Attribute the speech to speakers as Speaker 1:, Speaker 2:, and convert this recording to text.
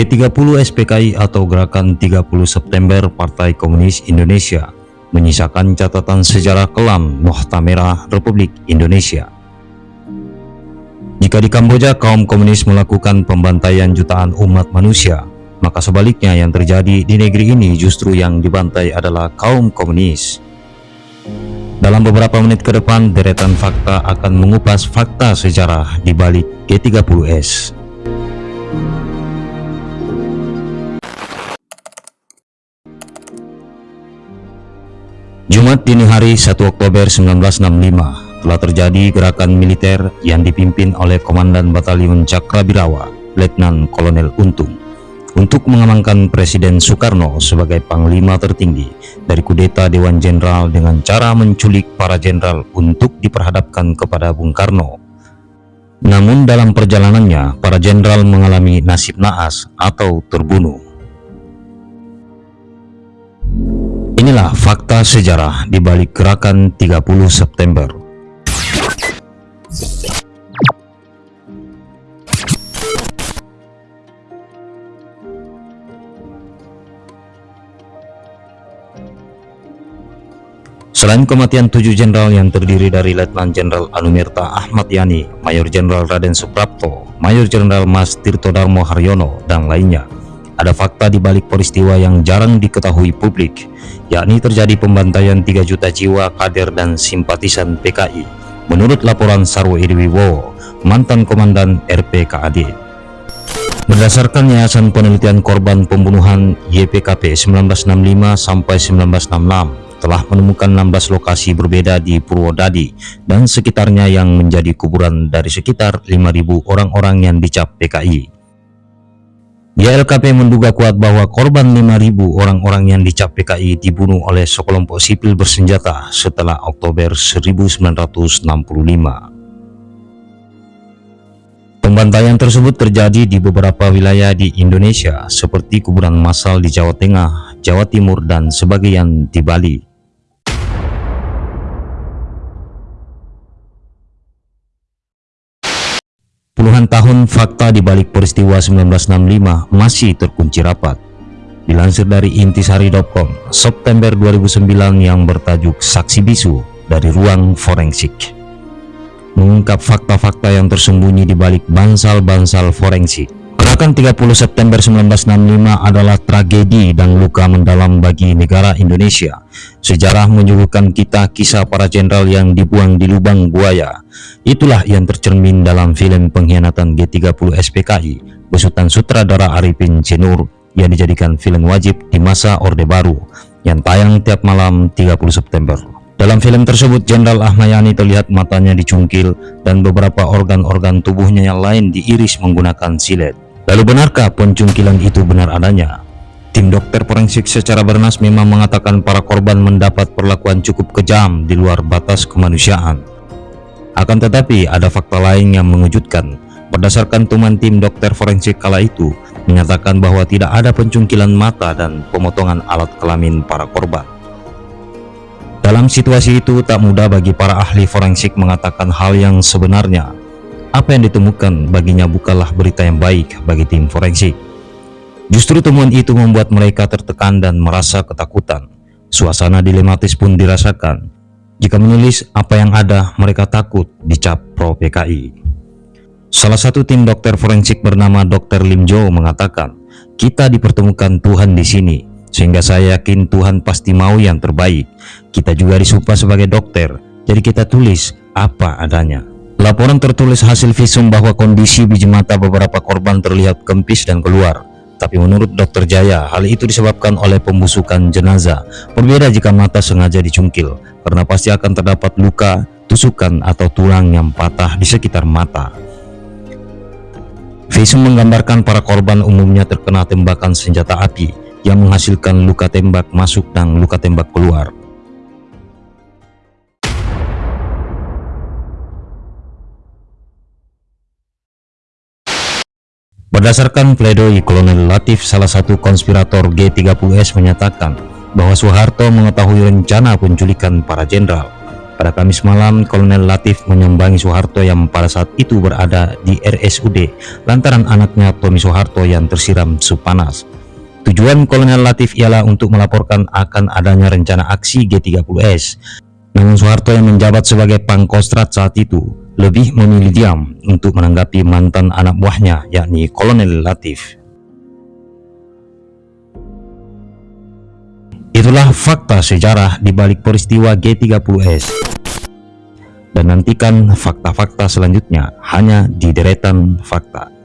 Speaker 1: G30 SPKI atau Gerakan 30 September Partai Komunis Indonesia menyisakan catatan sejarah kelam Nokta Merah Republik Indonesia. Jika di Kamboja kaum komunis melakukan pembantaian jutaan umat manusia, maka sebaliknya yang terjadi di negeri ini justru yang dibantai adalah kaum komunis. Dalam beberapa menit ke depan, deretan fakta akan mengupas fakta sejarah di balik G30S. Jumat dini hari 1 Oktober 1965 telah terjadi gerakan militer yang dipimpin oleh Komandan Batalion Cakrabirawa, Letnan Kolonel Untung untuk mengamankan Presiden Soekarno sebagai panglima tertinggi dari kudeta Dewan Jenderal dengan cara menculik para jenderal untuk diperhadapkan kepada Bung Karno. Namun dalam perjalanannya, para jenderal mengalami nasib naas atau terbunuh. Inilah fakta sejarah di balik gerakan 30 September. Selain kematian tujuh jenderal yang terdiri dari Letnan Jenderal Anumerta Ahmad Yani, Mayor Jenderal Raden Suprapto, Mayor Jenderal Mas Tirto Darmo Haryono, dan lainnya, ada fakta di balik peristiwa yang jarang diketahui publik, yakni terjadi pembantaian 3 juta jiwa kader dan simpatisan PKI, menurut laporan Sarwo Irwiwo, mantan komandan RPKAD. Berdasarkan Yayasan Penelitian Korban Pembunuhan YPKP 1965 sampai 1966, telah menemukan 16 lokasi berbeda di Purwodadi dan sekitarnya yang menjadi kuburan dari sekitar 5.000 orang-orang yang dicap PKI. YLKP menduga kuat bahwa korban 5.000 orang-orang yang dicap PKI dibunuh oleh sekelompok sipil bersenjata setelah Oktober 1965. Pembantaian tersebut terjadi di beberapa wilayah di Indonesia seperti kuburan massal di Jawa Tengah, Jawa Timur, dan sebagian di Bali. Puluhan tahun fakta di balik peristiwa 1965 masih terkunci rapat. Dilansir dari intisari.com, September 2009 yang bertajuk Saksi Bisu dari Ruang Forensik. Mengungkap fakta-fakta yang tersembunyi di balik bansal-bansal forensik Gerakan 30 September 1965 adalah tragedi dan luka mendalam bagi negara Indonesia. Sejarah menyuguhkan kita kisah para jenderal yang dibuang di lubang buaya. Itulah yang tercermin dalam film pengkhianatan G30 SPKI, besutan sutradara Arifin Cenur yang dijadikan film wajib di masa Orde Baru, yang tayang tiap malam 30 September. Dalam film tersebut, Jenderal Ahmayani terlihat matanya dicungkil dan beberapa organ-organ tubuhnya yang lain diiris menggunakan silet. Lalu benarkah pencungkilan itu benar adanya? Tim dokter forensik secara bernas memang mengatakan para korban mendapat perlakuan cukup kejam di luar batas kemanusiaan. Akan tetapi ada fakta lain yang mengejutkan. Berdasarkan teman tim dokter forensik kala itu menyatakan bahwa tidak ada pencungkilan mata dan pemotongan alat kelamin para korban. Dalam situasi itu tak mudah bagi para ahli forensik mengatakan hal yang sebenarnya apa yang ditemukan baginya bukanlah berita yang baik bagi tim forensik. Justru temuan itu membuat mereka tertekan dan merasa ketakutan. Suasana dilematis pun dirasakan. Jika menulis apa yang ada, mereka takut dicap pro PKI. Salah satu tim dokter forensik bernama Dr. Lim Jo mengatakan, kita dipertemukan Tuhan di sini, sehingga saya yakin Tuhan pasti mau yang terbaik. Kita juga disumpah sebagai dokter, jadi kita tulis apa adanya. Laporan tertulis hasil visum bahwa kondisi biji mata beberapa korban terlihat kempis dan keluar. Tapi menurut dokter Jaya, hal itu disebabkan oleh pembusukan jenazah. Berbeda jika mata sengaja dicungkil, karena pasti akan terdapat luka, tusukan, atau tulang yang patah di sekitar mata. Visum menggambarkan para korban umumnya terkena tembakan senjata api yang menghasilkan luka tembak masuk dan luka tembak keluar. Berdasarkan pledoi Kolonel Latif, salah satu konspirator G30S menyatakan bahwa Soeharto mengetahui rencana penculikan para jenderal. Pada Kamis malam, Kolonel Latif menyambangi Soeharto yang pada saat itu berada di RSUD lantaran anaknya Tommy Soeharto yang tersiram sup panas. Tujuan Kolonel Latif ialah untuk melaporkan akan adanya rencana aksi G30S. Namun Soeharto yang menjabat sebagai pangkostrat saat itu lebih memilih diam untuk menanggapi mantan anak buahnya yakni Kolonel Latif. Itulah fakta sejarah di balik peristiwa G30S dan nantikan fakta-fakta selanjutnya hanya di deretan fakta.